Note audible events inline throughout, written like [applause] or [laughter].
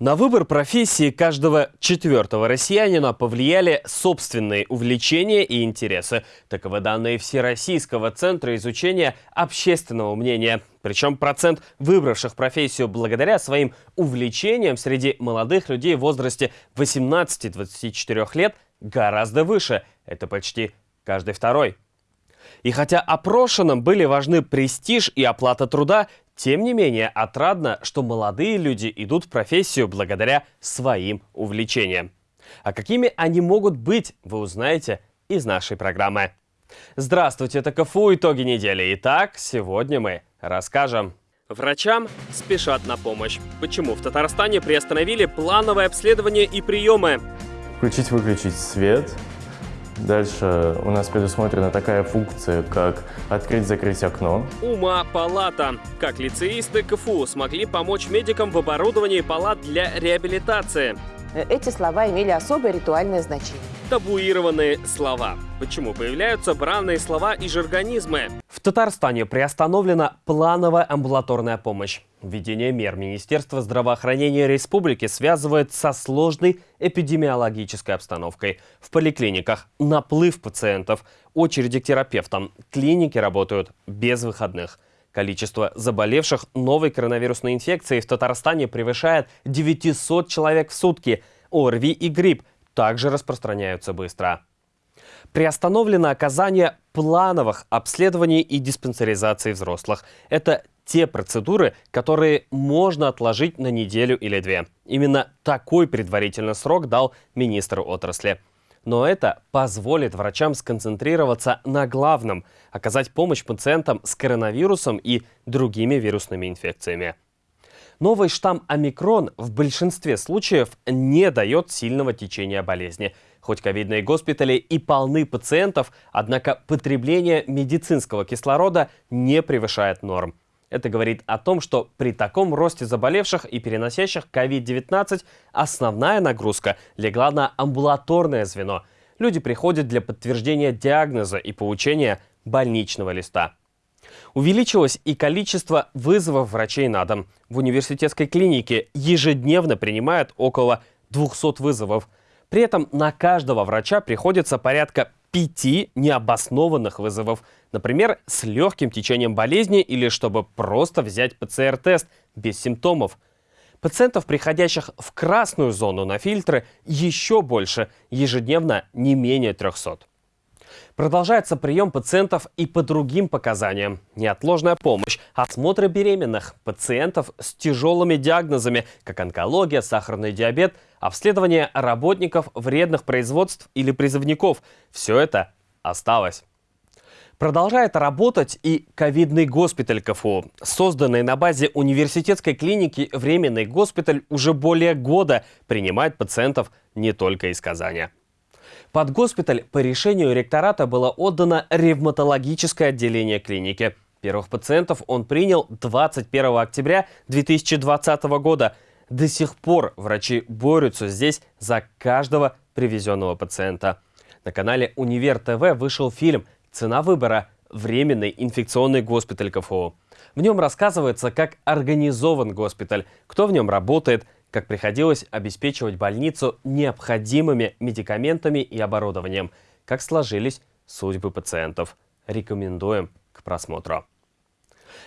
На выбор профессии каждого четвертого россиянина повлияли собственные увлечения и интересы. Таковы данные Всероссийского центра изучения общественного мнения. Причем процент выбравших профессию благодаря своим увлечениям среди молодых людей в возрасте 18-24 лет гораздо выше. Это почти каждый второй. И хотя опрошенным были важны престиж и оплата труда, тем не менее, отрадно, что молодые люди идут в профессию благодаря своим увлечениям. А какими они могут быть, вы узнаете из нашей программы. Здравствуйте, это КФУ «Итоги недели». Итак, сегодня мы расскажем. Врачам спешат на помощь. Почему в Татарстане приостановили плановое обследование и приемы? Включить-выключить свет, Дальше у нас предусмотрена такая функция, как открыть-закрыть окно. Ума палата. Как лицеисты КФУ смогли помочь медикам в оборудовании палат для реабилитации? Эти слова имели особое ритуальное значение. Табуированные слова. Почему появляются бранные слова и жаргонизмы? В Татарстане приостановлена плановая амбулаторная помощь. Введение мер Министерства здравоохранения республики связывает со сложной эпидемиологической обстановкой. В поликлиниках наплыв пациентов, очереди к терапевтам, клиники работают без выходных. Количество заболевших новой коронавирусной инфекцией в Татарстане превышает 900 человек в сутки. ОРВИ и грипп также распространяются быстро. Приостановлено оказание плановых обследований и диспансеризации взрослых. Это те процедуры, которые можно отложить на неделю или две. Именно такой предварительный срок дал министр отрасли. Но это позволит врачам сконцентрироваться на главном – оказать помощь пациентам с коронавирусом и другими вирусными инфекциями. Новый штамм омикрон в большинстве случаев не дает сильного течения болезни. Хоть ковидные госпитали и полны пациентов, однако потребление медицинского кислорода не превышает норм. Это говорит о том, что при таком росте заболевших и переносящих COVID-19 основная нагрузка легла на амбулаторное звено. Люди приходят для подтверждения диагноза и получения больничного листа. Увеличилось и количество вызовов врачей на дом. В университетской клинике ежедневно принимают около 200 вызовов. При этом на каждого врача приходится порядка пяти необоснованных вызовов. Например, с легким течением болезни или чтобы просто взять ПЦР-тест без симптомов. Пациентов, приходящих в красную зону на фильтры, еще больше, ежедневно не менее 300. Продолжается прием пациентов и по другим показаниям. Неотложная помощь, осмотры беременных, пациентов с тяжелыми диагнозами, как онкология, сахарный диабет, обследование работников вредных производств или призывников. Все это осталось. Продолжает работать и ковидный госпиталь КФУ. Созданный на базе университетской клиники временный госпиталь уже более года принимает пациентов не только из Казани. Под госпиталь по решению ректората было отдано ревматологическое отделение клиники. Первых пациентов он принял 21 октября 2020 года. До сих пор врачи борются здесь за каждого привезенного пациента. На канале Универ ТВ вышел фильм «Цена выбора. Временный инфекционный госпиталь КФУ». В нем рассказывается, как организован госпиталь, кто в нем работает, как приходилось обеспечивать больницу необходимыми медикаментами и оборудованием, как сложились судьбы пациентов. Рекомендуем к просмотру.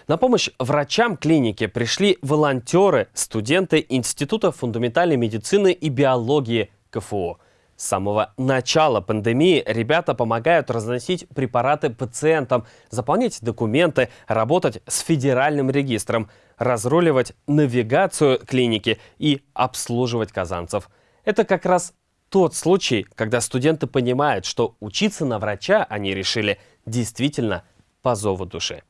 На помощь врачам клиники пришли волонтеры, студенты Института фундаментальной медицины и биологии КФУ. С самого начала пандемии ребята помогают разносить препараты пациентам, заполнять документы, работать с федеральным регистром, разруливать навигацию клиники и обслуживать казанцев. Это как раз тот случай, когда студенты понимают, что учиться на врача они решили действительно по зову души.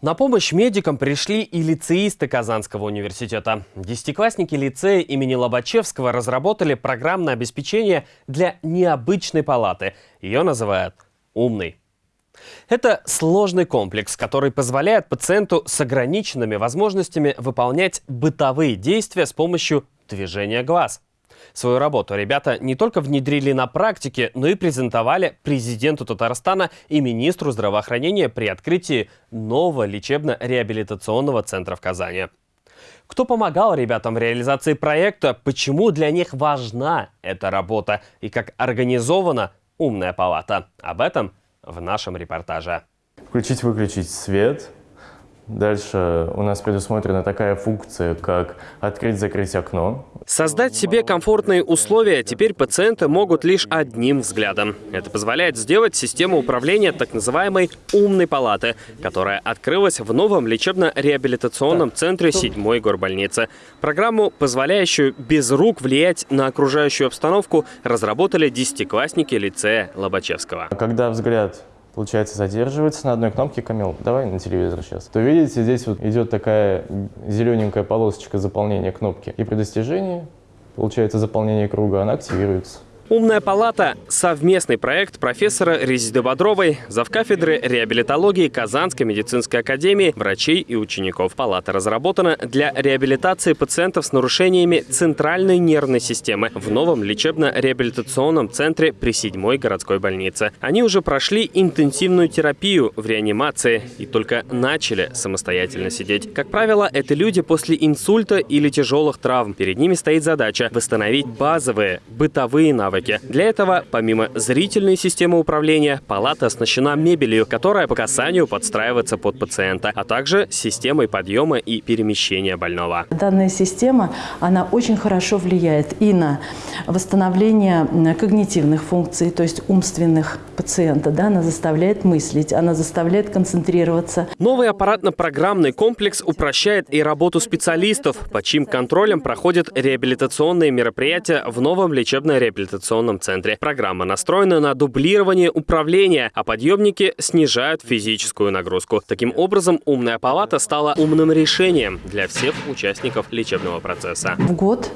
На помощь медикам пришли и лицеисты Казанского университета. Десятиклассники лицея имени Лобачевского разработали программное обеспечение для необычной палаты. Ее называют «Умный». Это сложный комплекс, который позволяет пациенту с ограниченными возможностями выполнять бытовые действия с помощью движения глаз – Свою работу ребята не только внедрили на практике, но и презентовали президенту Татарстана и министру здравоохранения при открытии нового лечебно-реабилитационного центра в Казани. Кто помогал ребятам в реализации проекта, почему для них важна эта работа и как организована умная палата. Об этом в нашем репортаже. Включить-выключить свет, Дальше у нас предусмотрена такая функция, как открыть-закрыть окно. Создать себе комфортные условия теперь пациенты могут лишь одним взглядом. Это позволяет сделать систему управления так называемой «умной палаты», которая открылась в новом лечебно-реабилитационном центре 7-й горбольницы. Программу, позволяющую без рук влиять на окружающую обстановку, разработали десятиклассники лицея Лобачевского. Когда взгляд получается, задерживается на одной кнопке. Камил, давай на телевизор сейчас. То видите, здесь вот идет такая зелененькая полосочка заполнения кнопки. И при достижении, получается, заполнение круга, она активируется. «Умная палата» — совместный проект профессора Резиды Бодровой, завкафедры реабилитологии Казанской медицинской академии, врачей и учеников. Палата разработана для реабилитации пациентов с нарушениями центральной нервной системы в новом лечебно-реабилитационном центре при седьмой городской больнице. Они уже прошли интенсивную терапию в реанимации и только начали самостоятельно сидеть. Как правило, это люди после инсульта или тяжелых травм. Перед ними стоит задача восстановить базовые бытовые навыки навыки. Для этого, помимо зрительной системы управления, палата оснащена мебелью, которая по касанию подстраивается под пациента, а также системой подъема и перемещения больного. Данная система, она очень хорошо влияет и на восстановление когнитивных функций, то есть умственных пациента. Да? Она заставляет мыслить, она заставляет концентрироваться. Новый аппаратно-программный комплекс упрощает и работу специалистов, по чьим контролем проходят реабилитационные мероприятия в новом лечебно-реабилитационном реабилитационном центре. Программа настроена на дублирование управления, а подъемники снижают физическую нагрузку. Таким образом, умная палата стала умным решением для всех участников лечебного процесса. В год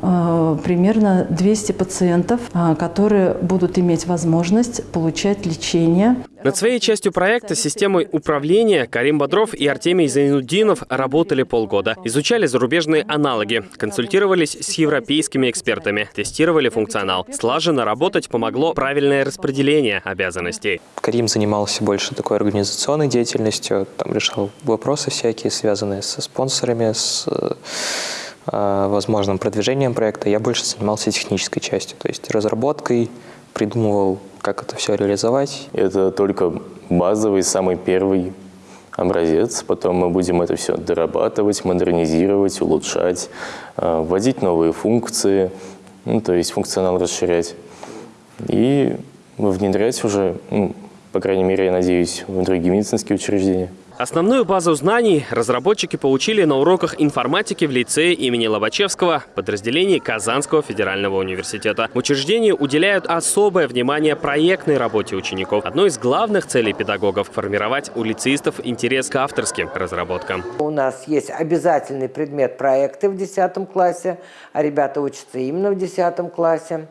примерно 200 пациентов, э, которые будут иметь возможность получать лечение. Над своей частью проекта системой управления Карим Бодров и Артемий Зайнуддинов работали полгода. Изучали зарубежные аналоги, консультировались с европейскими экспертами, тестировали функционал. Слаженно работать помогло правильное распределение обязанностей. Карим занимался больше такой организационной деятельностью, там решал вопросы всякие, связанные со спонсорами, с Э, возможным продвижением проекта, я больше занимался технической частью, то есть разработкой, придумывал, как это все реализовать. Это только базовый, самый первый образец. Потом мы будем это все дорабатывать, модернизировать, улучшать, э, вводить новые функции, ну, то есть функционал расширять. И внедрять уже, ну, по крайней мере, я надеюсь, в другие медицинские учреждения. Основную базу знаний разработчики получили на уроках информатики в лицее имени Лобачевского, подразделении Казанского федерального университета. В учреждении уделяют особое внимание проектной работе учеников. Одной из главных целей педагогов – формировать у лицеистов интерес к авторским разработкам. У нас есть обязательный предмет проекты в 10 классе, а ребята учатся именно в 10 классе.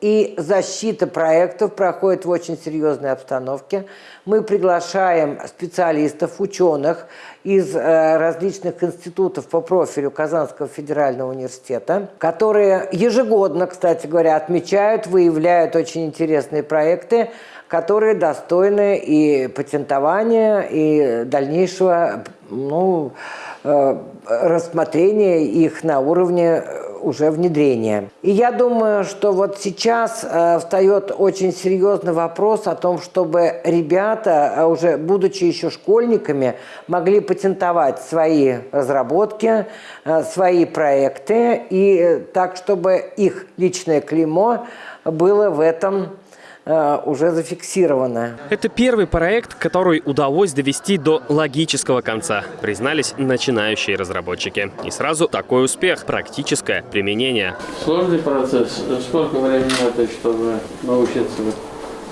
И защита проектов проходит в очень серьезной обстановке. Мы приглашаем специалистов, ученых из э, различных институтов по профилю Казанского федерального университета, которые ежегодно, кстати говоря, отмечают, выявляют очень интересные проекты, которые достойны и патентования, и дальнейшего ну, э, рассмотрения их на уровне уже внедрения. И я думаю, что вот сейчас э, встает очень серьезный вопрос о том, чтобы ребята, э, уже будучи еще школьниками, могли патентовать свои разработки, э, свои проекты, и так, чтобы их личное клеймо было в этом Э, уже зафиксировано. Это первый проект, который удалось довести до логического конца, признались начинающие разработчики. И сразу такой успех, практическое применение. Сложный процесс. Сколько времени надо, чтобы научиться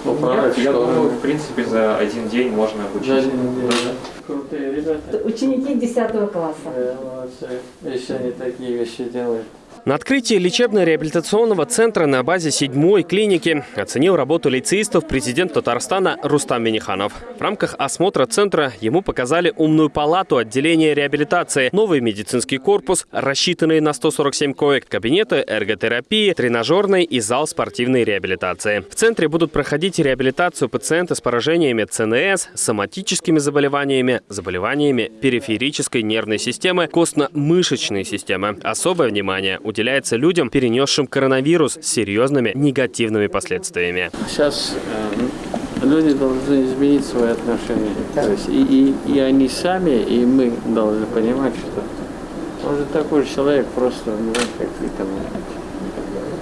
управлять? Я думаю, в принципе, за один день можно обучить. За один день, да. Крутые ребята. Ученики 10 класса. Да, молодцы. Еще они такие вещи делают. На открытии лечебно-реабилитационного центра на базе седьмой клиники оценил работу лицеистов президент Татарстана Рустам Миниханов. В рамках осмотра центра ему показали умную палату отделения реабилитации, новый медицинский корпус, рассчитанный на 147 коек, кабинеты эрготерапии, тренажерный и зал спортивной реабилитации. В центре будут проходить реабилитацию пациенты с поражениями ЦНС, соматическими заболеваниями, заболеваниями периферической нервной системы, костно-мышечной системы. Особое внимание уделяется уделяется людям, перенесшим коронавирус с серьезными негативными последствиями. Сейчас э, люди должны изменить свои отношения. То есть и, и, и они сами, и мы должны понимать, что он же такой же человек, просто у него какие-то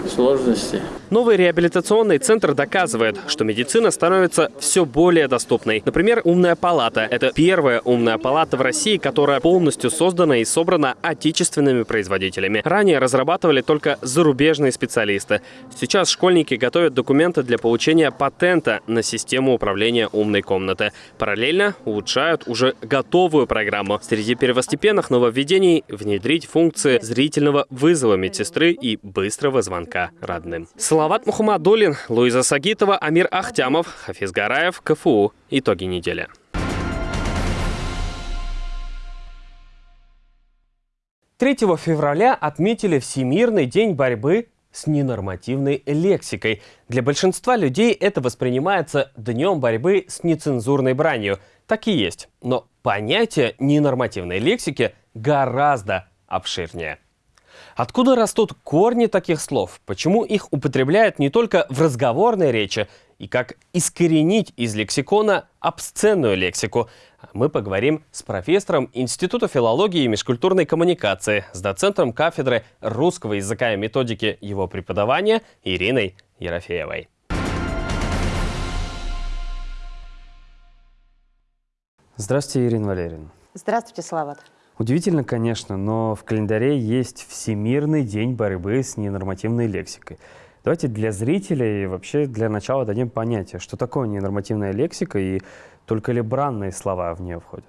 сложности. Новый реабилитационный центр доказывает, что медицина становится все более доступной. Например, «Умная палата» — это первая умная палата в России, которая полностью создана и собрана отечественными производителями. Ранее разрабатывали только зарубежные специалисты. Сейчас школьники готовят документы для получения патента на систему управления умной комнаты. Параллельно улучшают уже готовую программу. Среди первостепенных нововведений — внедрить функции зрительного вызова медсестры и быстрого звонка родным. Салават Мухаммадулин, Луиза Сагитова, Амир Ахтямов, Хафиз Гараев, КФУ. Итоги недели. Третьего февраля отметили Всемирный день борьбы с ненормативной лексикой. Для большинства людей это воспринимается днем борьбы с нецензурной бранью. Так и есть. Но понятие ненормативной лексики гораздо обширнее. Откуда растут корни таких слов? Почему их употребляют не только в разговорной речи? И как искоренить из лексикона обсценную лексику? Мы поговорим с профессором Института филологии и межкультурной коммуникации, с доцентом кафедры русского языка и методики его преподавания Ириной Ерофеевой. Здравствуйте, Ирина Валерьевна. Здравствуйте, Салават. Удивительно, конечно, но в календаре есть Всемирный день борьбы с ненормативной лексикой. Давайте для зрителей и вообще для начала дадим понятие, что такое ненормативная лексика и только ли бранные слова в нее входят.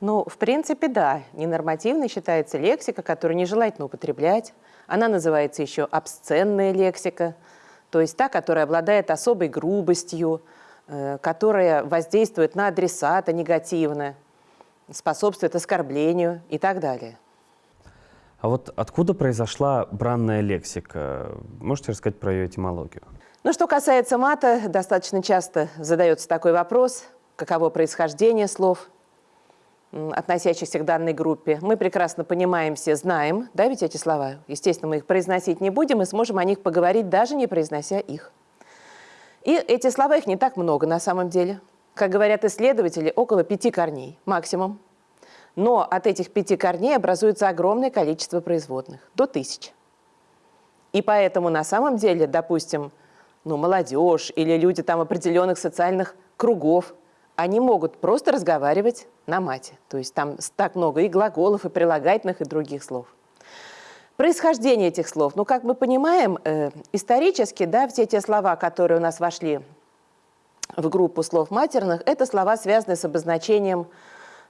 Ну, в принципе, да. Ненормативной считается лексика, которую нежелательно употреблять. Она называется еще обсценная лексика, то есть та, которая обладает особой грубостью, э, которая воздействует на адресата негативно способствует оскорблению и так далее. А вот откуда произошла бранная лексика? Можете рассказать про ее этимологию? Ну, что касается мата, достаточно часто задается такой вопрос, каково происхождение слов, относящихся к данной группе. Мы прекрасно понимаем все, знаем, да, ведь эти слова? Естественно, мы их произносить не будем и сможем о них поговорить, даже не произнося их. И эти слова, их не так много на самом деле – как говорят исследователи, около пяти корней максимум. Но от этих пяти корней образуется огромное количество производных, до тысячи. И поэтому на самом деле, допустим, ну, молодежь или люди там определенных социальных кругов, они могут просто разговаривать на мате. То есть там так много и глаголов, и прилагательных, и других слов. Происхождение этих слов. Ну, как мы понимаем, э, исторически, да, все те слова, которые у нас вошли в группу слов матерных, это слова, связанные с обозначением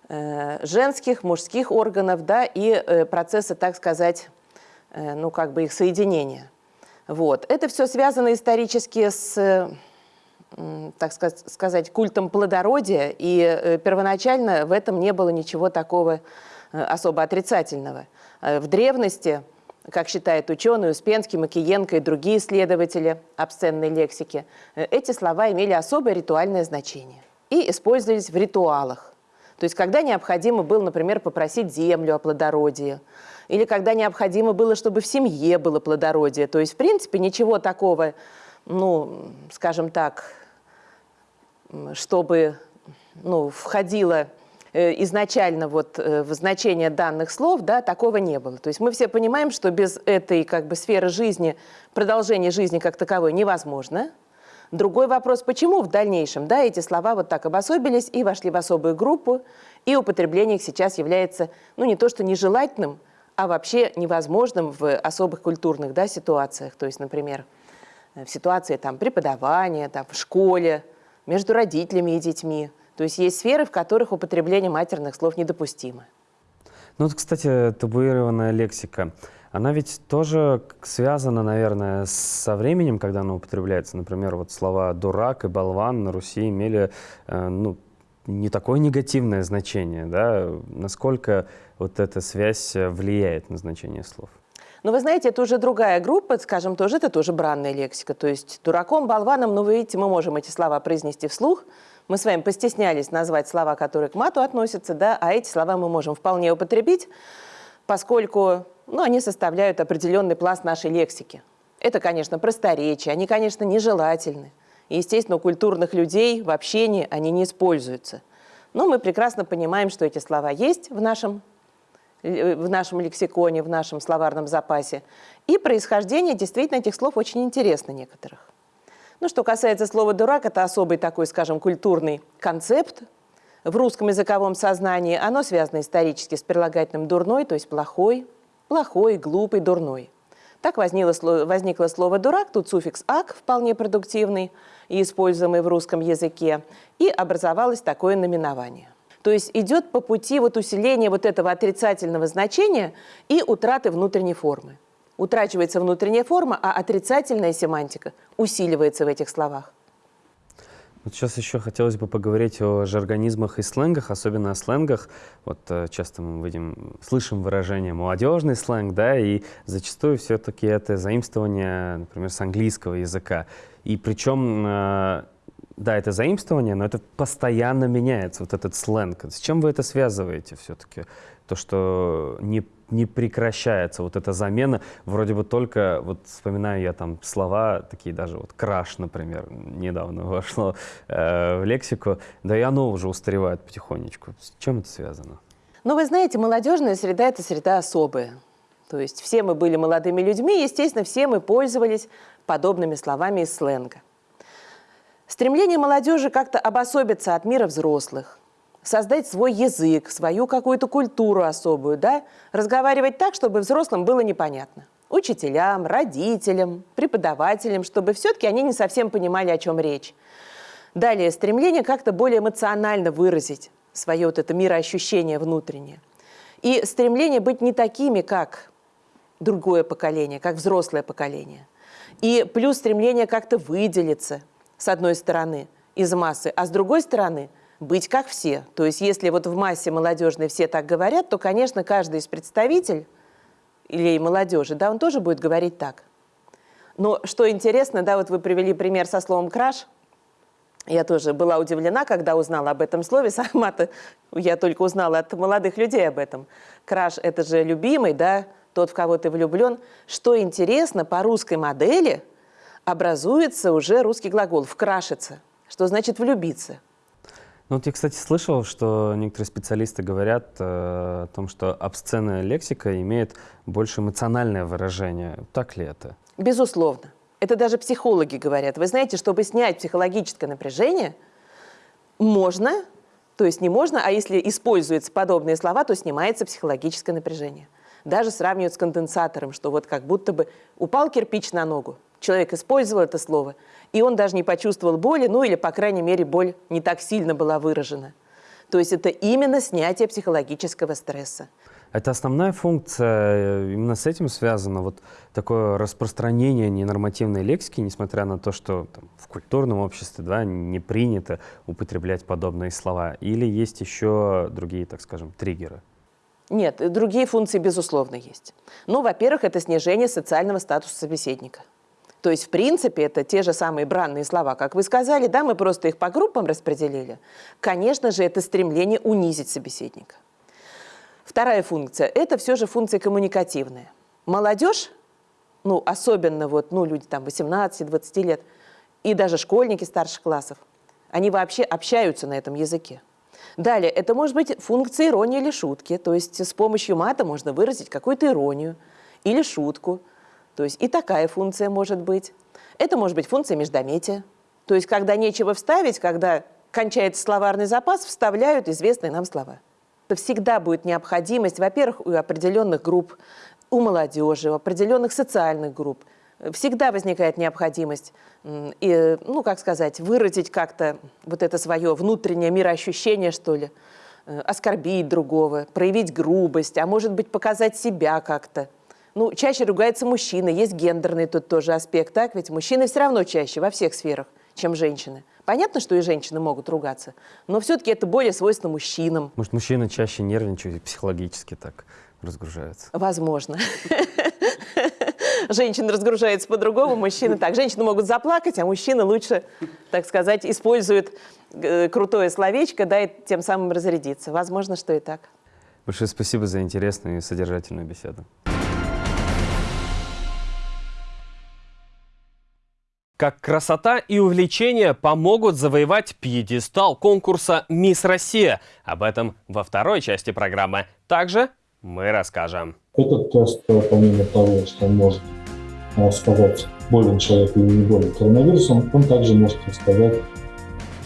э, женских, мужских органов, да, и э, процесса, так сказать, э, ну, как бы их соединения. Вот. Это все связано исторически с, так сказать, культом плодородия, и первоначально в этом не было ничего такого особо отрицательного. В древности как считают ученые Успенский, Макиенко и другие исследователи обсценной лексики, э, эти слова имели особое ритуальное значение и использовались в ритуалах. То есть когда необходимо было, например, попросить землю о плодородии, или когда необходимо было, чтобы в семье было плодородие. То есть, в принципе, ничего такого, ну, скажем так, чтобы ну, входило изначально вот э, в значение данных слов, да, такого не было. То есть мы все понимаем, что без этой как бы сферы жизни, продолжение жизни как таковой невозможно. Другой вопрос, почему в дальнейшем да, эти слова вот так обособились и вошли в особую группу, и употребление их сейчас является, ну не то что нежелательным, а вообще невозможным в особых культурных да, ситуациях. То есть, например, в ситуации там, преподавания, там, в школе, между родителями и детьми – то есть есть сферы, в которых употребление матерных слов недопустимо. Ну вот, кстати, табуированная лексика. она ведь тоже связана, наверное, со временем, когда она употребляется. Например, вот слова «дурак» и «болван» на Руси имели э, ну, не такое негативное значение. Да? Насколько вот эта связь влияет на значение слов? Но вы знаете, это уже другая группа, скажем, тоже это тоже бранная лексика. То есть дураком, болваном, ну, вы видите, мы можем эти слова произнести вслух. Мы с вами постеснялись назвать слова, которые к мату относятся, да, а эти слова мы можем вполне употребить, поскольку ну, они составляют определенный пласт нашей лексики. Это, конечно, просторечие, они, конечно, нежелательны. И, естественно, у культурных людей в общении они не используются. Но мы прекрасно понимаем, что эти слова есть в нашем, э, в нашем лексиконе, в нашем словарном запасе. И происхождение действительно этих слов очень интересно некоторых. Ну, что касается слова «дурак», это особый такой, скажем, культурный концепт в русском языковом сознании. Оно связано исторически с прилагательным «дурной», то есть «плохой», «плохой», «глупый», «дурной». Так возникло, возникло слово «дурак», тут суффикс «ак» вполне продуктивный и используемый в русском языке, и образовалось такое наименование. То есть идет по пути вот усиления вот этого отрицательного значения и утраты внутренней формы. Утрачивается внутренняя форма, а отрицательная семантика усиливается в этих словах. Вот сейчас еще хотелось бы поговорить о жаргонизмах и сленгах, особенно о сленгах. Вот э, часто мы видим, слышим выражение «молодежный сленг», да, и зачастую все-таки это заимствование, например, с английского языка. И причем, э, да, это заимствование, но это постоянно меняется, вот этот сленг. С чем вы это связываете все-таки? То, что не не прекращается вот эта замена. Вроде бы только, вот вспоминаю я там слова, такие даже вот краш, например, недавно [laughs] вошло э, в лексику, да и оно уже устаревает потихонечку. С чем это связано? Ну, вы знаете, молодежная среда – это среда особая. То есть все мы были молодыми людьми, естественно, все мы пользовались подобными словами из сленга. Стремление молодежи как-то обособиться от мира взрослых – создать свой язык, свою какую-то культуру особую, да, разговаривать так, чтобы взрослым было непонятно. Учителям, родителям, преподавателям, чтобы все-таки они не совсем понимали, о чем речь. Далее, стремление как-то более эмоционально выразить свое вот это мироощущение внутреннее. И стремление быть не такими, как другое поколение, как взрослое поколение. И плюс стремление как-то выделиться, с одной стороны, из массы, а с другой стороны – быть как все. То есть если вот в массе молодежной все так говорят, то, конечно, каждый из представителей или молодежи, да, он тоже будет говорить так. Но что интересно, да, вот вы привели пример со словом «краш». Я тоже была удивлена, когда узнала об этом слове. [laughs] Сама-то я только узнала от молодых людей об этом. Краш – это же любимый, да, тот, в кого ты влюблен. Что интересно, по русской модели образуется уже русский глагол «вкрашиться», что значит «влюбиться». Ну, вот я, кстати, слышал, что некоторые специалисты говорят э, о том, что обсценная лексика имеет больше эмоциональное выражение. Так ли это? Безусловно. Это даже психологи говорят. Вы знаете, чтобы снять психологическое напряжение, можно, то есть не можно, а если используются подобные слова, то снимается психологическое напряжение. Даже сравнивают с конденсатором, что вот как будто бы упал кирпич на ногу, человек использовал это слово, и он даже не почувствовал боли, ну или, по крайней мере, боль не так сильно была выражена. То есть это именно снятие психологического стресса. Это основная функция, э, именно с этим связано вот такое распространение ненормативной лексики, несмотря на то, что там, в культурном обществе да, не принято употреблять подобные слова. Или есть еще другие, так скажем, триггеры? Нет, другие функции, безусловно, есть. Ну, во-первых, это снижение социального статуса собеседника. То есть, в принципе, это те же самые бранные слова, как вы сказали, да, мы просто их по группам распределили. Конечно же, это стремление унизить собеседника. Вторая функция – это все же функция коммуникативная. Молодежь, ну, особенно вот, ну, люди там 18-20 лет, и даже школьники старших классов, они вообще общаются на этом языке. Далее, это может быть функция иронии или шутки, то есть с помощью мата можно выразить какую-то иронию или шутку – то есть и такая функция может быть. Это может быть функция междометия. То есть когда нечего вставить, когда кончается словарный запас, вставляют известные нам слова. Это всегда будет необходимость, во-первых, у определенных групп, у молодежи, у определенных социальных групп. Всегда возникает необходимость, и, ну, как сказать, выразить как-то вот это свое внутреннее мироощущение, что ли, э, оскорбить другого, проявить грубость, а может быть, показать себя как-то Ну, чаще ругаются мужчины, есть гендерный тут тоже аспект, так? Ведь мужчины все равно чаще во всех сферах, чем женщины. Понятно, что и женщины могут ругаться, но все-таки это более свойственно мужчинам. Может, мужчины чаще нервничают и психологически так разгружаются? Возможно. [laughs] Женщина разгружается по-другому, мужчины так. Женщины могут заплакать, а мужчины лучше, так сказать, используют э, крутое словечко, да, и тем самым разрядиться. Возможно, что и так. Большое спасибо за интересную и содержательную беседу. Как красота и увлечение помогут завоевать пьедестал конкурса «Мисс Россия». Об этом во второй части программы. Также мы расскажем. Этот тест, помимо того, что он может э, сказать, болен человек или не болен коронавирусом, он также может сказать,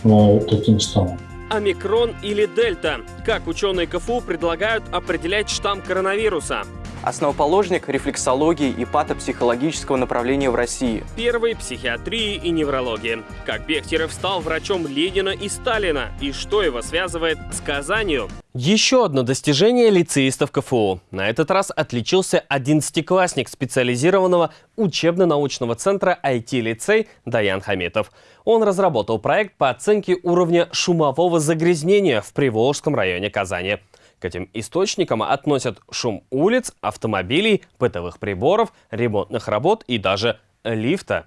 э, каким штаммом. Омикрон или дельта? Как ученые КФУ предлагают определять штамм коронавируса? Основоположник рефлексологии и патопсихологического направления в России. Первый психиатрии и неврологии. Как Бехтерев стал врачом Ленина и Сталина, и что его связывает с Казанью. Еще одно достижение лицеистов КФУ. На этот раз отличился 11-классник специализированного учебно-научного центра IT-лицей Даян Хамитов. Он разработал проект по оценке уровня шумового загрязнения в Приволжском районе Казани. К этим источникам относят шум улиц, автомобилей, бытовых приборов, ремонтных работ и даже лифта.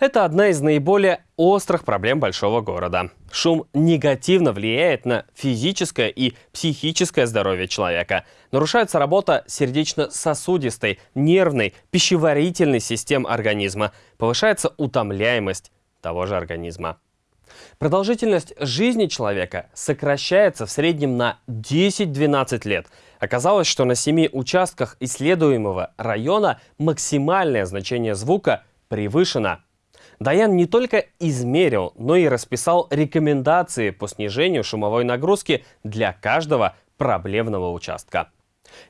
Это одна из наиболее острых проблем большого города. Шум негативно влияет на физическое и психическое здоровье человека. Нарушается работа сердечно-сосудистой, нервной, пищеварительной систем организма. Повышается утомляемость того же организма. Продолжительность жизни человека сокращается в среднем на 10-12 лет. Оказалось, что на семи участках исследуемого района максимальное значение звука превышено. Даян не только измерил, но и расписал рекомендации по снижению шумовой нагрузки для каждого проблемного участка.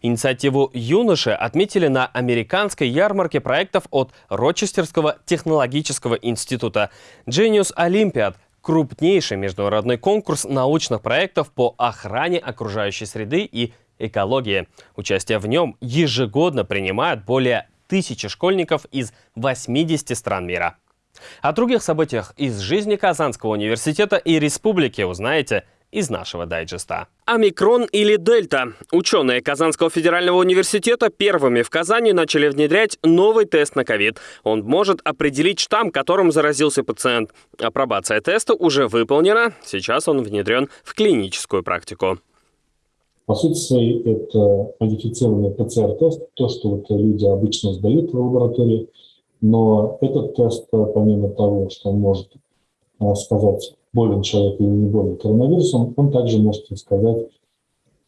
Инициативу юноши отметили на американской ярмарке проектов от Рочестерского технологического института Genius Olympiad, крупнейший международный конкурс научных проектов по охране окружающей среды и экологии. Участие в нем ежегодно принимают более тысячи школьников из 80 стран мира. О других событиях из жизни Казанского университета и республики узнаете из нашего дайджеста. Омикрон или дельта. Ученые Казанского федерального университета первыми в Казани начали внедрять новый тест на ковид. Он может определить штамм, которым заразился пациент. Апробация теста уже выполнена. Сейчас он внедрен в клиническую практику. По сути своей, это модифицированный ПЦР-тест, то, что вот люди обычно сдают в лаборатории. Но этот тест, помимо того, что он может э, сказать, болен человек или не болен коронавирусом, он также может сказать,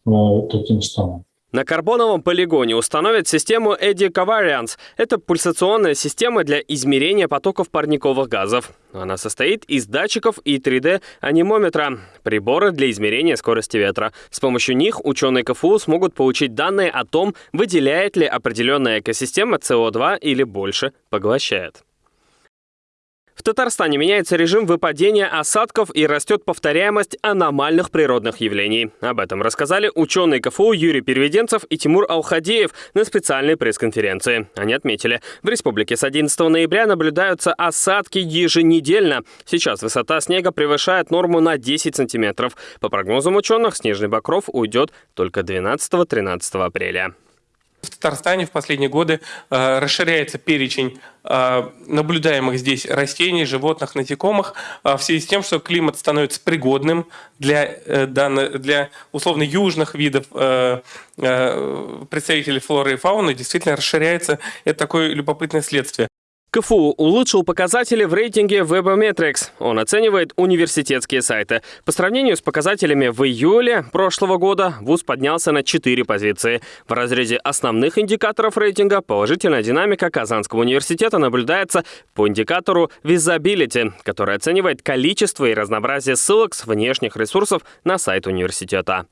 э, каким штаммом. На карбоновом полигоне установят систему Eddy Covariance. Это пульсационная система для измерения потоков парниковых газов. Она состоит из датчиков и 3D-анимометра, приборы для измерения скорости ветра. С помощью них ученые КФУ смогут получить данные о том, выделяет ли определенная экосистема СО2 или больше поглощает. В Татарстане меняется режим выпадения осадков и растет повторяемость аномальных природных явлений. Об этом рассказали ученые КФУ Юрий Переведенцев и Тимур Алхадеев на специальной пресс-конференции. Они отметили, в республике с 11 ноября наблюдаются осадки еженедельно. Сейчас высота снега превышает норму на 10 сантиметров. По прогнозам ученых, снежный покров уйдет только 12-13 апреля. В Татарстане в последние годы э, расширяется перечень э, наблюдаемых здесь растений, животных, насекомых э, в связи с тем, что климат становится пригодным для, э, данных, для условно южных видов э, э, представителей флоры и фауны. Действительно расширяется. Это такое любопытное следствие. КФУ улучшил показатели в рейтинге Webometrics. Он оценивает университетские сайты. По сравнению с показателями в июле прошлого года ВУЗ поднялся на 4 позиции. В разрезе основных индикаторов рейтинга положительная динамика Казанского университета наблюдается по индикатору Visibility, который оценивает количество и разнообразие ссылок с внешних ресурсов на сайт университета.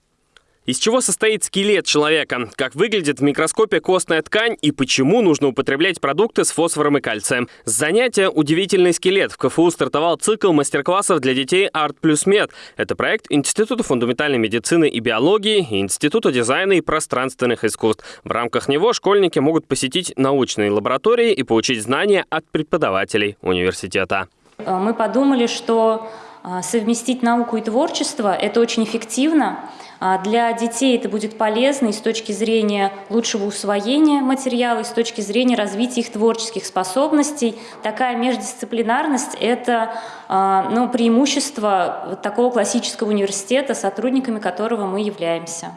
Из чего состоит скелет человека? Как выглядит в микроскопе костная ткань и почему нужно употреблять продукты с фосфором и кальцием? С занятия «Удивительный скелет» в КФУ стартовал цикл мастер-классов для детей «Арт плюс Мед». Это проект Института фундаментальной медицины и биологии и Института дизайна и пространственных искусств. В рамках него школьники могут посетить научные лаборатории и получить знания от преподавателей университета. Мы подумали, что а, совместить науку и творчество – это очень эффективно. А для детей это будет полезно и с точки зрения лучшего усвоения материала, и с точки зрения развития их творческих способностей. Такая междисциплинарность – это а, ну, преимущество такого классического университета, сотрудниками которого мы являемся.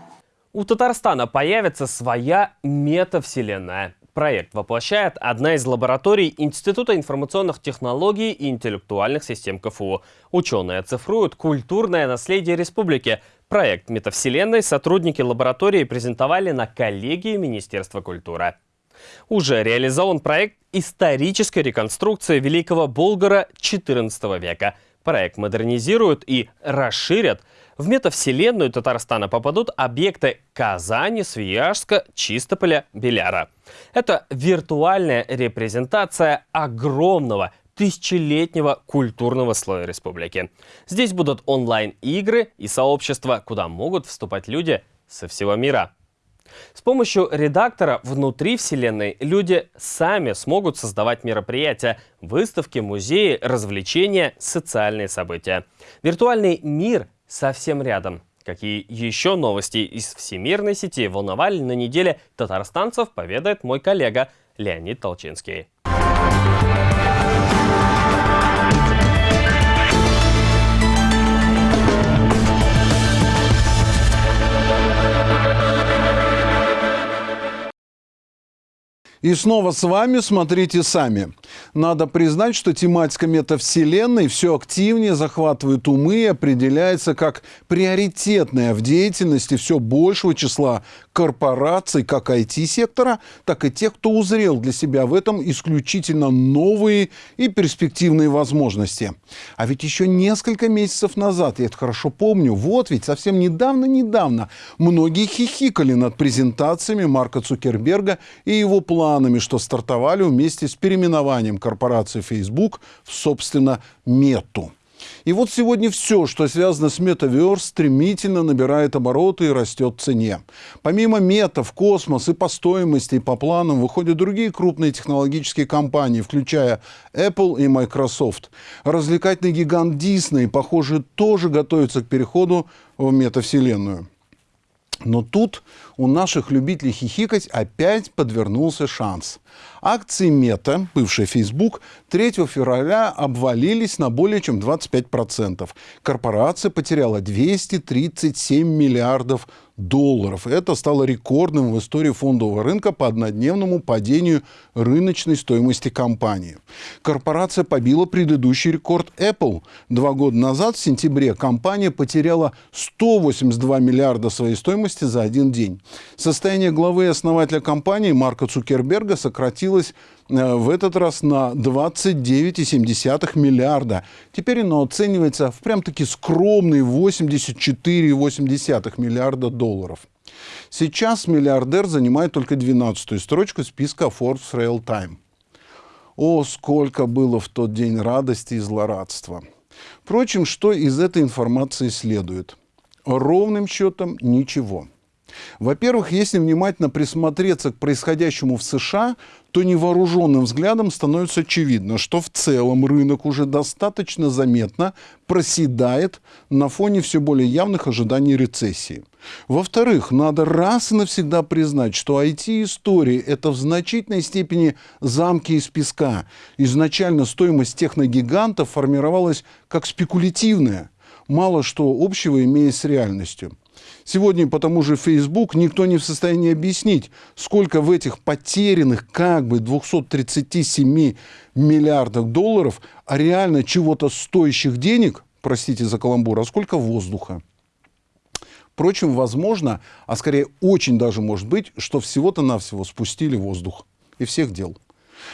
У Татарстана появится своя метавселенная. Проект воплощает одна из лабораторий Института информационных технологий и интеллектуальных систем КФУ. Ученые цифруют культурное наследие республики. Проект метавселенной сотрудники лаборатории презентовали на коллегии Министерства культуры. Уже реализован проект исторической реконструкции Великого Болгара XIV века. Проект модернизируют и расширят – в метавселенную Татарстана попадут объекты Казани, Свияжска, Чистополя, Беляра. Это виртуальная репрезентация огромного тысячелетнего культурного слоя республики. Здесь будут онлайн-игры и сообщества, куда могут вступать люди со всего мира. С помощью редактора внутри Вселенной люди сами смогут создавать мероприятия, выставки, музеи, развлечения, социальные события. Виртуальный мир совсем рядом. Какие еще новости из всемирной сети волновали на неделе татарстанцев, поведает мой коллега Леонид Толчинский. И снова с вами смотрите сами. Надо признать, что тематика метавселенной все активнее захватывает умы и определяется как приоритетная в деятельности все большего числа корпораций как IT-сектора, так и тех, кто узрел для себя в этом исключительно новые и перспективные возможности. А ведь еще несколько месяцев назад, я это хорошо помню, вот ведь совсем недавно-недавно многие хихикали над презентациями Марка Цукерберга и его планами, что стартовали вместе с переименованием корпорации Facebook в, собственно, Мету. И вот сегодня все, что связано с Metaverse, стремительно набирает обороты и растет в цене. Помимо мета в космос и по стоимости, и по планам выходят другие крупные технологические компании, включая Apple и Microsoft. Развлекательный гигант Disney, похоже, тоже готовится к переходу в метавселенную. Но тут у наших любителей хихикать опять подвернулся шанс. Акции Мета, бывшая Facebook, 3 февраля обвалились на более чем 25%. Корпорация потеряла 237 миллиардов долларов. Это стало рекордным в истории фондового рынка по однодневному падению рыночной стоимости компании. Корпорация побила предыдущий рекорд Apple. Два года назад, в сентябре, компания потеряла 182 миллиарда своей стоимости за один день. Состояние главы и основателя компании Марка Цукерберга сократилось э, в этот раз на 29,7 миллиарда. Теперь оно оценивается в прям-таки скромные 84,8 миллиарда долларов. Сейчас миллиардер занимает только 12-ю строчку списка Forbes Real Time. О, сколько было в тот день радости и злорадства. Впрочем, что из этой информации следует? Ровным счетом ничего. Во-первых, если внимательно присмотреться к происходящему в США, то невооруженным взглядом становится очевидно, что в целом рынок уже достаточно заметно проседает на фоне все более явных ожиданий рецессии. Во-вторых, надо раз и навсегда признать, что IT-истории – это в значительной степени замки из песка. Изначально стоимость техногигантов формировалась как спекулятивная, мало что общего имея с реальностью. Сегодня по тому же Facebook никто не в состоянии объяснить, сколько в этих потерянных как бы 237 миллиардах долларов, а реально чего-то стоящих денег, простите за каламбур, а сколько воздуха. Впрочем, возможно, а скорее очень даже может быть, что всего-то навсего спустили воздух. И всех дел.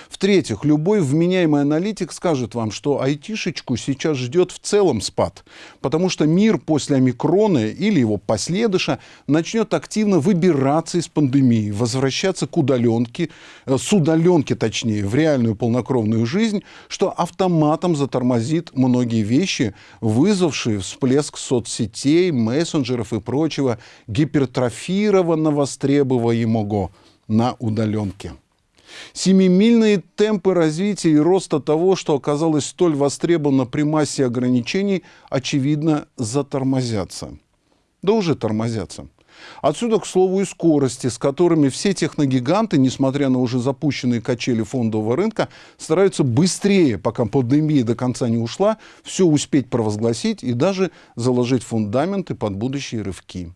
В-третьих, любой вменяемый аналитик скажет вам, что айтишечку сейчас ждет в целом спад, потому что мир после омикрона или его последыша начнет активно выбираться из пандемии, возвращаться к удаленке, э, с удаленки точнее, в реальную полнокровную жизнь, что автоматом затормозит многие вещи, вызвавшие всплеск соцсетей, мессенджеров и прочего гипертрофированно востребуемого на удаленке. Семимильные темпы развития и роста того, что оказалось столь востребовано при массе ограничений, очевидно, затормозятся. Да уже тормозятся. Отсюда, к слову, и скорости, с которыми все техногиганты, несмотря на уже запущенные качели фондового рынка, стараются быстрее, пока пандемия до конца не ушла, все успеть провозгласить и даже заложить фундаменты под будущие рывки.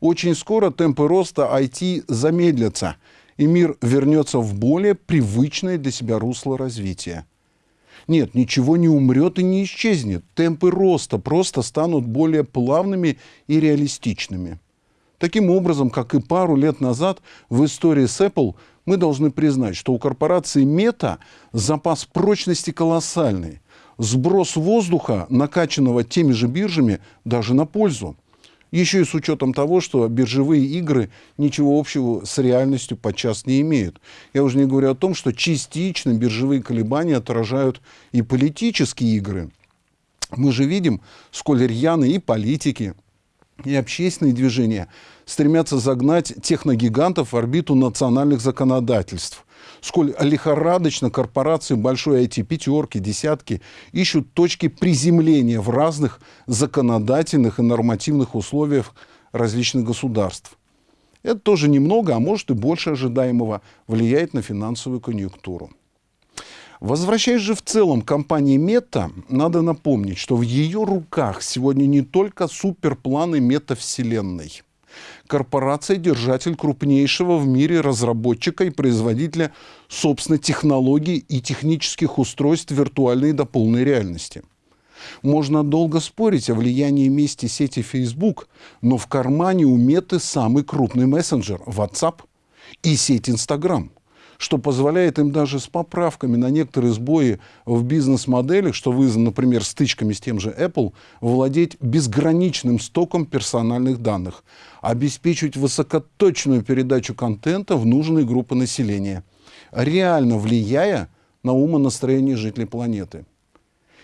Очень скоро темпы роста IT замедлятся – и мир вернется в более привычное для себя русло развития. Нет, ничего не умрет и не исчезнет. Темпы роста просто станут более плавными и реалистичными. Таким образом, как и пару лет назад в истории с Apple, мы должны признать, что у корпорации Meta запас прочности колоссальный. Сброс воздуха, накачанного теми же биржами, даже на пользу. Еще и с учетом того, что биржевые игры ничего общего с реальностью подчас не имеют. Я уже не говорю о том, что частично биржевые колебания отражают и политические игры. Мы же видим, сколь рьяны и политики, и общественные движения стремятся загнать техногигантов в орбиту национальных законодательств сколь лихорадочно корпорации большой IT-пятерки, десятки ищут точки приземления в разных законодательных и нормативных условиях различных государств. Это тоже немного, а может и больше ожидаемого влияет на финансовую конъюнктуру. Возвращаясь же в целом к компании Мета, надо напомнить, что в ее руках сегодня не только суперпланы метавселенной – корпорация – держатель крупнейшего в мире разработчика и производителя собственной технологий и технических устройств виртуальной до полной реальности. Можно долго спорить о влиянии вместе сети Facebook, но в кармане у Меты самый крупный мессенджер – WhatsApp и сеть Instagram – что позволяет им даже с поправками на некоторые сбои в бизнес-моделях, что вызвано, например, стычками с тем же Apple, владеть безграничным стоком персональных данных, обеспечивать высокоточную передачу контента в нужные группы населения, реально влияя на умонастроение жителей планеты.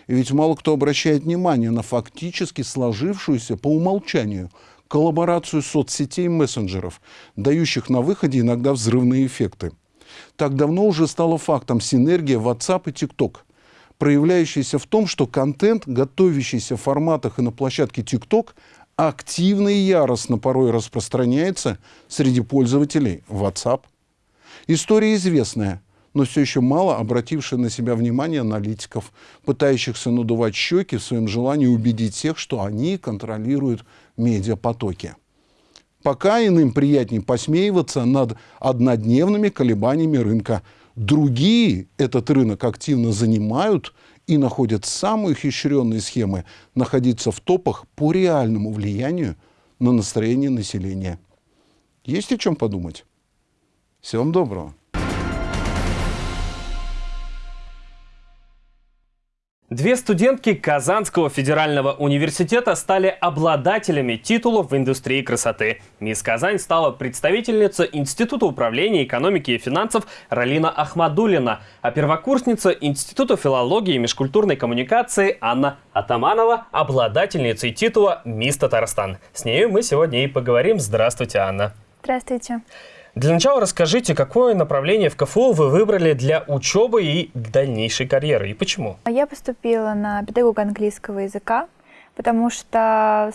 И ведь мало кто обращает внимание на фактически сложившуюся по умолчанию коллаборацию соцсетей и мессенджеров, дающих на выходе иногда взрывные эффекты – так давно уже стало фактом синергия WhatsApp и TikTok, проявляющаяся в том, что контент, готовящийся в форматах и на площадке TikTok, активно и яростно порой распространяется среди пользователей WhatsApp. История известная, но все еще мало обратившая на себя внимание аналитиков, пытающихся надувать щеки в своем желании убедить всех, что они контролируют медиапотоки. Пока иным приятнее посмеиваться над однодневными колебаниями рынка. Другие этот рынок активно занимают и находят самые хищренные схемы находиться в топах по реальному влиянию на настроение населения. Есть о чем подумать? Всем доброго. Две студентки Казанского федерального университета стали обладателями титулов в индустрии красоты. Мисс Казань стала представительница Института управления экономики и финансов Ралина Ахмадулина, а первокурсница Института филологии и межкультурной коммуникации Анна Атаманова – обладательницей титула «Мисс Татарстан». С нею мы сегодня и поговорим. Здравствуйте, Анна. Здравствуйте. Для начала расскажите, какое направление в КФУ вы выбрали для учебы и дальнейшей карьеры, и почему? Я поступила на педагога английского языка, потому что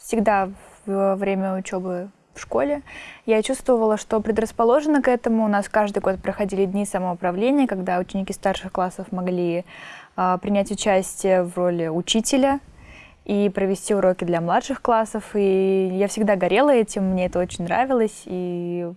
всегда во время учебы в школе я чувствовала, что предрасположена к этому. У нас каждый год проходили дни самоуправления, когда ученики старших классов могли э, принять участие в роли учителя и провести уроки для младших классов. И я всегда горела этим, мне это очень нравилось. И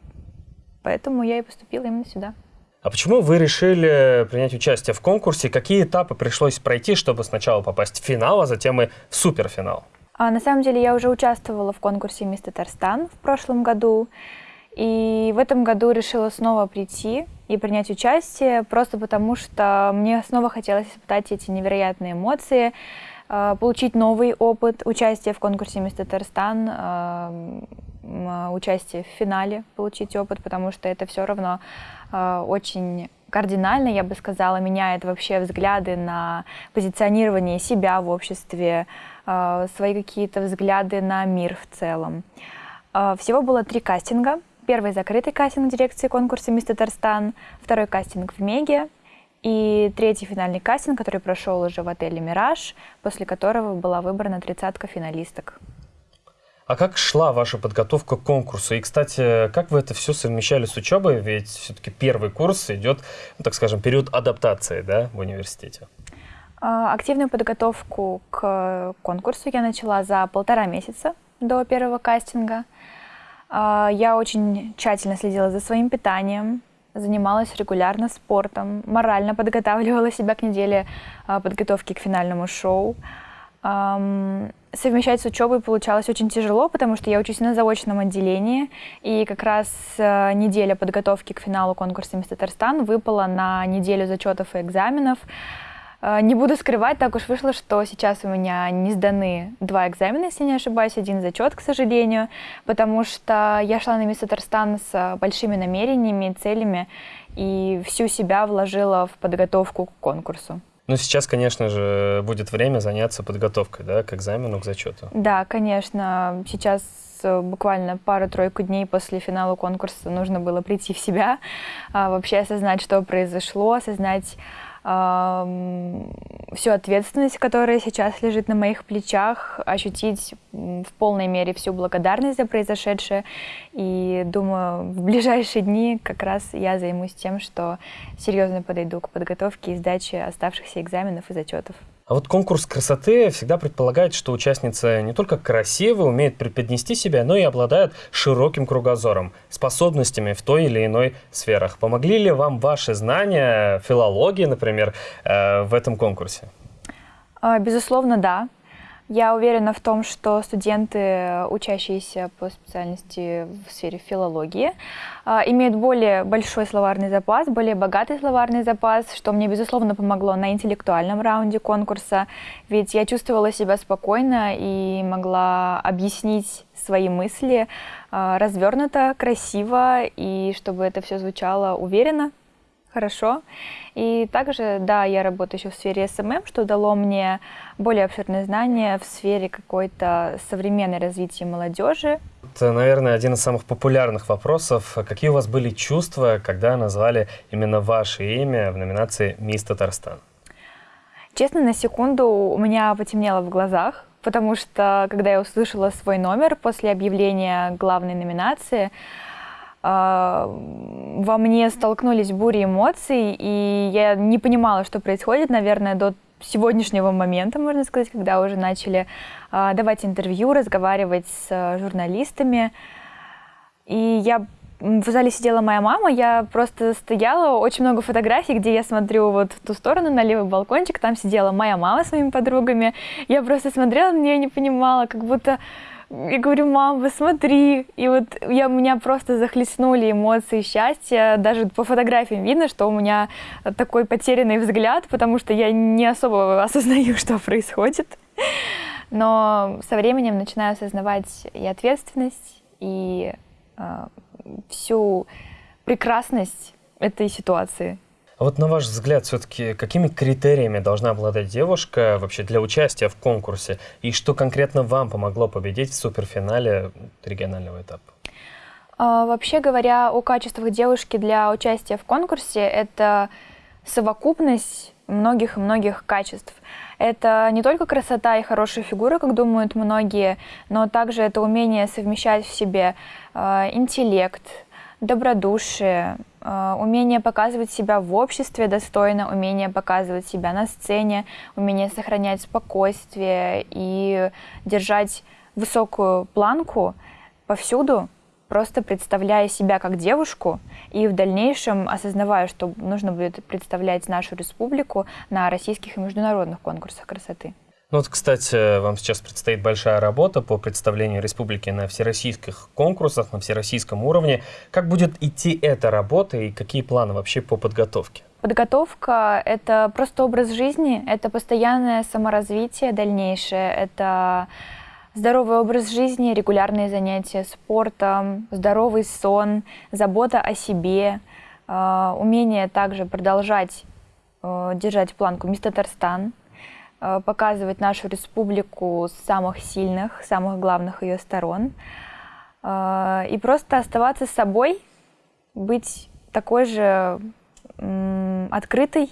Поэтому я и поступила именно сюда. А почему вы решили принять участие в конкурсе? Какие этапы пришлось пройти, чтобы сначала попасть в финал, а затем и в суперфинал? А, на самом деле я уже участвовала в конкурсе «Мисс Татарстан» в прошлом году. И в этом году решила снова прийти и принять участие, просто потому что мне снова хотелось испытать эти невероятные эмоции, получить новый опыт участия в конкурсе «Мисс Татарстан», э, участие в финале, получить опыт, потому что это все равно очень кардинально, я бы сказала, меняет вообще взгляды на позиционирование себя в обществе, свои какие-то взгляды на мир в целом. Всего было три кастинга – Первый закрытый кастинг дирекции конкурса «Мисс Татарстан», второй кастинг в Меге и третий финальный кастинг, который прошел уже в отеле «Мираж», после которого была выбрана тридцатка финалисток. А как шла ваша подготовка к конкурсу? И, кстати, как вы это все совмещали с учебой? Ведь все-таки первый курс идет, ну, так скажем, период адаптации да, в университете. А, активную подготовку к конкурсу я начала за полтора месяца до первого кастинга. А, я очень тщательно следила за своим питанием, занималась регулярно спортом, морально подготавливала себя к неделе а, подготовки к финальному шоу. Совмещать с учебой получалось очень тяжело, потому что я учусь на заочном отделении, и как раз а, неделя подготовки к финалу конкурса «Мисс Татарстан» выпала на неделю зачетов и экзаменов. А, не буду скрывать, так уж вышло, что сейчас у меня не сданы два экзамена, если не ошибаюсь, один зачет, к сожалению, потому что я шла на Мисс Татарстан с большими намерениями, целями и всю себя вложила в подготовку к конкурсу. Ну, сейчас, конечно же, будет время заняться подготовкой, да, к экзамену, к зачету. Да, конечно. Сейчас э, буквально пару-тройку дней после финала конкурса нужно было прийти в себя, а, вообще осознать, что произошло, осознать всю ответственность, которая сейчас лежит на моих плечах, ощутить в полной мере всю благодарность за произошедшее. И думаю, в ближайшие дни как раз я займусь тем, что серьезно подойду к подготовке и сдаче оставшихся экзаменов и зачетов. А вот конкурс красоты всегда предполагает, что участница не только красиво умеет преподнести себя, но и обладает широким кругозором, способностями в той или иной сферах. Помогли ли вам ваши знания филологии, например, э, в этом конкурсе? А, безусловно, да. Я уверена в том, что студенты, учащиеся по специальности в сфере филологии, а, имеют более большой словарный запас, более богатый словарный запас, что мне, безусловно, помогло на интеллектуальном раунде конкурса, ведь я чувствовала себя спокойно и могла объяснить свои мысли а, развернуто, красиво, и чтобы это все звучало уверенно, хорошо. И также, да, я работаю еще в сфере SMM, что дало мне более обширные знания в сфере какой-то современной развития молодежи. Это, наверное, один из самых популярных вопросов. Какие у вас были чувства, когда назвали именно ваше имя в номинации «Мисс Татарстан»? Честно, на секунду у меня потемнело в глазах, потому что, когда я услышала свой номер после объявления главной номинации, во мне столкнулись бури эмоций, и я не понимала, что происходит, наверное, до сегодняшнего момента, можно сказать, когда уже начали а, давать интервью, разговаривать с а, журналистами. И я в зале сидела моя мама, я просто стояла, очень много фотографий, где я смотрю вот в ту сторону, на левый балкончик, там сидела моя мама с своими подругами. Я просто смотрела и не понимала, как будто я говорю, мам, посмотри. И вот я, меня просто захлестнули эмоции счастья. Даже по фотографиям видно, что у меня такой потерянный взгляд, потому что я не особо [laughs] осознаю, что происходит. Но со временем начинаю осознавать и ответственность, и э, всю прекрасность этой ситуации. А вот на ваш взгляд, все-таки какими критериями должна обладать девушка вообще для участия в конкурсе? И что конкретно вам помогло победить в суперфинале регионального этапа? А, вообще говоря, о качествах девушки для участия в конкурсе, это совокупность многих-многих качеств. Это не только красота и хорошая фигура, как думают многие, но также это умение совмещать в себе э, интеллект, добродушие, умение показывать себя в обществе достойно, умение показывать себя на сцене, умение сохранять спокойствие и держать высокую планку повсюду, просто представляя себя как девушку и в дальнейшем осознавая, что нужно будет представлять нашу республику на российских и международных конкурсах красоты. Ну вот, кстати, вам сейчас предстоит большая работа по представлению республики на всероссийских конкурсах, на всероссийском уровне. Как будет идти эта работа и какие планы вообще по подготовке? Подготовка — это просто образ жизни, это постоянное саморазвитие дальнейшее, это здоровый образ жизни, регулярные занятия спортом, здоровый сон, забота о себе, э, умение также продолжать э, держать планку «Мисс Татарстан», показывать нашу республику с самых сильных, самых главных ее сторон, и просто оставаться собой, быть такой же открытой,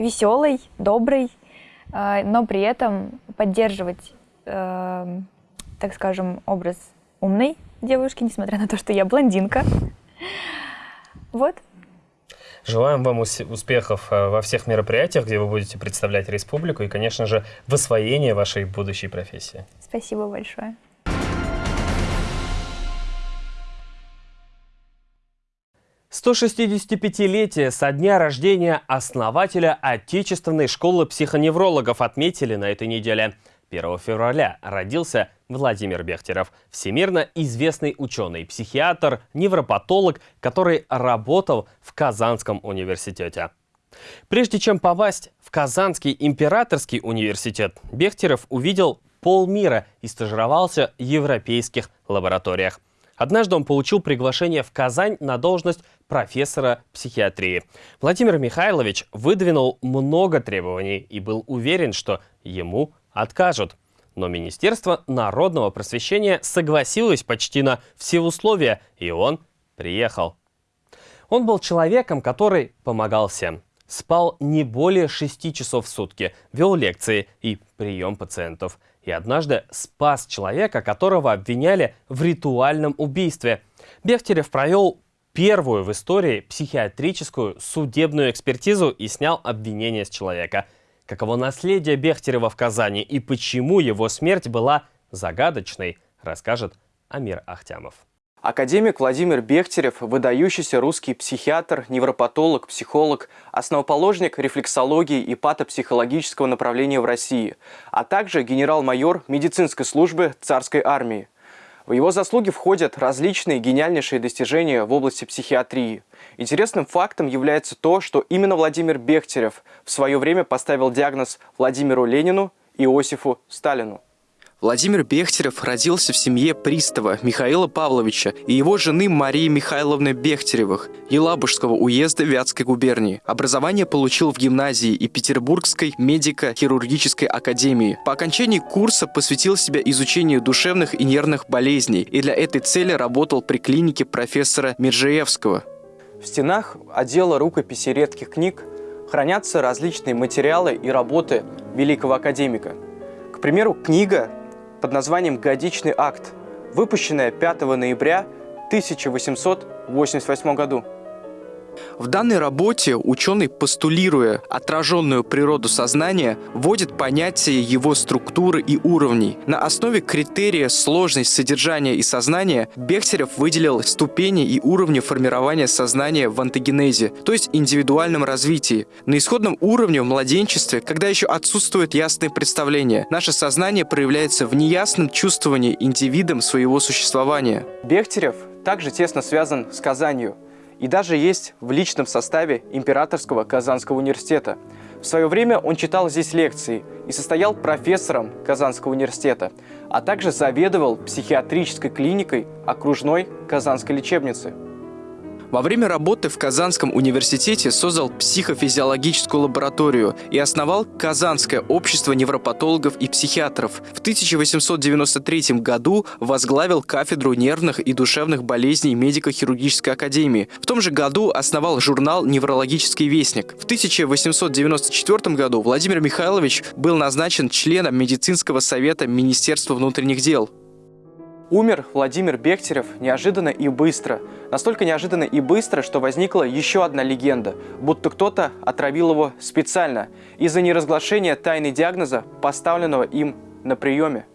веселой, доброй, э, но при этом поддерживать, э, так скажем, образ умной девушки, несмотря на то, что я блондинка. Вот. Желаем вам успехов э, во всех мероприятиях, где вы будете представлять республику и, конечно же, в освоении вашей будущей профессии. Спасибо большое. 165-летие со дня рождения основателя Отечественной школы психоневрологов отметили на этой неделе. 1 февраля родился Владимир Бехтерев, всемирно известный ученый, психиатр, невропатолог, который работал в Казанском университете. Прежде чем попасть в Казанский императорский университет, Бехтерев увидел полмира и стажировался в европейских лабораториях. Однажды он получил приглашение в Казань на должность профессора психиатрии. Владимир Михайлович выдвинул много требований и был уверен, что ему откажут. Но Министерство народного просвещения согласилось почти на все условия, и он приехал. Он был человеком, который помогал всем. Спал не более 6 часов в сутки, вел лекции и прием пациентов – и однажды спас человека, которого обвиняли в ритуальном убийстве. Бехтерев провел первую в истории психиатрическую судебную экспертизу и снял обвинение с человека. Каково наследие Бехтерева в Казани и почему его смерть была загадочной, расскажет Амир Ахтямов. Академик Владимир Бехтерев – выдающийся русский психиатр, невропатолог, психолог, основоположник рефлексологии и патопсихологического направления в России, а также генерал-майор медицинской службы царской армии. В его заслуги входят различные гениальнейшие достижения в области психиатрии. Интересным фактом является то, что именно Владимир Бехтерев в свое время поставил диагноз Владимиру Ленину и Иосифу Сталину. Владимир Бехтерев родился в семье пристава Михаила Павловича и его жены Марии Михайловны Бехтеревых, Елабужского уезда Вятской губернии. Образование получил в гимназии и Петербургской медико-хирургической академии. По окончании курса посвятил себя изучению душевных и нервных болезней и для этой цели работал при клинике профессора Миржеевского. В стенах отдела рукописи редких книг хранятся различные материалы и работы великого академика. К примеру, книга под названием «Годичный акт», выпущенная 5 ноября 1888 году. В данной работе ученый, постулируя отраженную природу сознания, вводит понятие его структуры и уровней. На основе критерия сложность содержания и сознания Бехтерев выделил ступени и уровни формирования сознания в антогенезе, то есть индивидуальном развитии. На исходном уровне в младенчестве, когда еще отсутствует ясное представление, наше сознание проявляется в неясном чувствовании индивидом своего существования. Бехтерев также тесно связан с Казанью – и даже есть в личном составе Императорского Казанского университета. В свое время он читал здесь лекции и состоял профессором Казанского университета, а также заведовал психиатрической клиникой окружной Казанской лечебницы. Во время работы в Казанском университете создал психофизиологическую лабораторию и основал Казанское общество невропатологов и психиатров. В 1893 году возглавил кафедру нервных и душевных болезней медико-хирургической академии. В том же году основал журнал «Неврологический вестник». В 1894 году Владимир Михайлович был назначен членом медицинского совета Министерства внутренних дел. Умер Владимир Бехтерев неожиданно и быстро. Настолько неожиданно и быстро, что возникла еще одна легенда, будто кто-то отравил его специально из-за неразглашения тайны диагноза, поставленного им на приеме.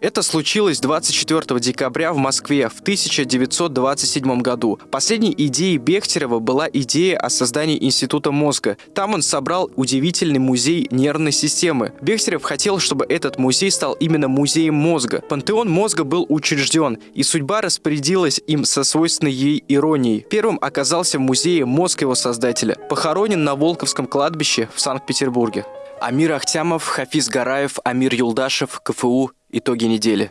Это случилось 24 декабря в Москве в 1927 году. Последней идеей Бехтерева была идея о создании Института мозга. Там он собрал удивительный музей нервной системы. Бехтерев хотел, чтобы этот музей стал именно музеем мозга. Пантеон мозга был учрежден, и судьба распорядилась им со свойственной ей иронией. Первым оказался в музее мозг его создателя. Похоронен на Волковском кладбище в Санкт-Петербурге. Амир Ахтямов, Хафиз Гараев, Амир Юлдашев, КФУ. Итоги недели.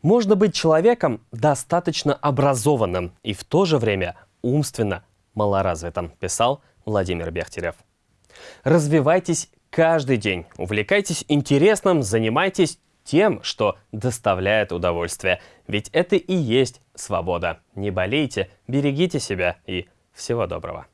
Можно быть человеком достаточно образованным и в то же время умственно малоразвитым, писал Владимир Бехтерев. Развивайтесь каждый день, увлекайтесь интересным, занимайтесь тем, что доставляет удовольствие. Ведь это и есть свобода. Не болейте, берегите себя и всего доброго.